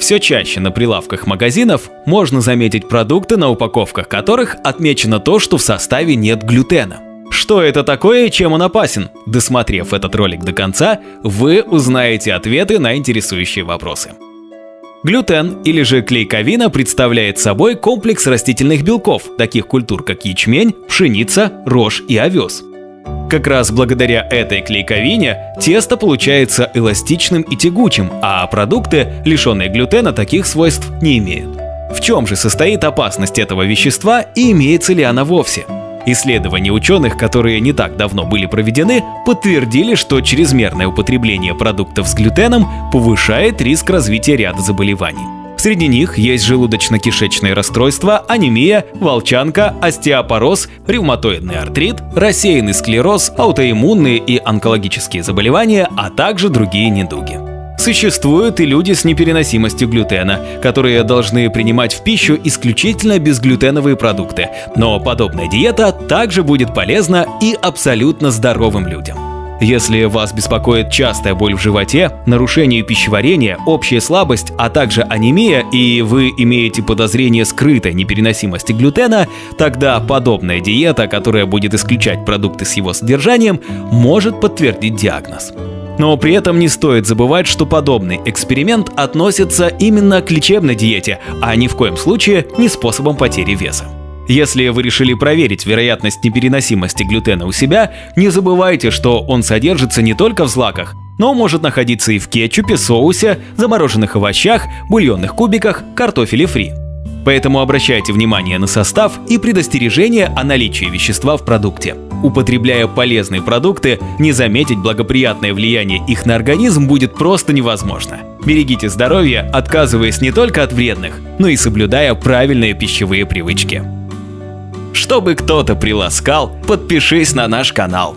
Все чаще на прилавках магазинов можно заметить продукты, на упаковках которых отмечено то, что в составе нет глютена. Что это такое и чем он опасен? Досмотрев этот ролик до конца, вы узнаете ответы на интересующие вопросы. Глютен или же клейковина представляет собой комплекс растительных белков, таких культур как ячмень, пшеница, рожь и овес. Как раз благодаря этой клейковине тесто получается эластичным и тягучим, а продукты, лишенные глютена, таких свойств не имеют. В чем же состоит опасность этого вещества и имеется ли она вовсе? Исследования ученых, которые не так давно были проведены, подтвердили, что чрезмерное употребление продуктов с глютеном повышает риск развития ряда заболеваний. Среди них есть желудочно-кишечные расстройства, анемия, волчанка, остеопороз, ревматоидный артрит, рассеянный склероз, аутоиммунные и онкологические заболевания, а также другие недуги. Существуют и люди с непереносимостью глютена, которые должны принимать в пищу исключительно безглютеновые продукты, но подобная диета также будет полезна и абсолютно здоровым людям. Если вас беспокоит частая боль в животе, нарушение пищеварения, общая слабость, а также анемия, и вы имеете подозрение скрытой непереносимости глютена, тогда подобная диета, которая будет исключать продукты с его содержанием, может подтвердить диагноз. Но при этом не стоит забывать, что подобный эксперимент относится именно к лечебной диете, а ни в коем случае не способом потери веса. Если вы решили проверить вероятность непереносимости глютена у себя, не забывайте, что он содержится не только в злаках, но может находиться и в кетчупе, соусе, замороженных овощах, бульонных кубиках, картофеле фри. Поэтому обращайте внимание на состав и предостережение о наличии вещества в продукте. Употребляя полезные продукты, не заметить благоприятное влияние их на организм будет просто невозможно. Берегите здоровье, отказываясь не только от вредных, но и соблюдая правильные пищевые привычки. Чтобы кто-то приласкал, подпишись на наш канал.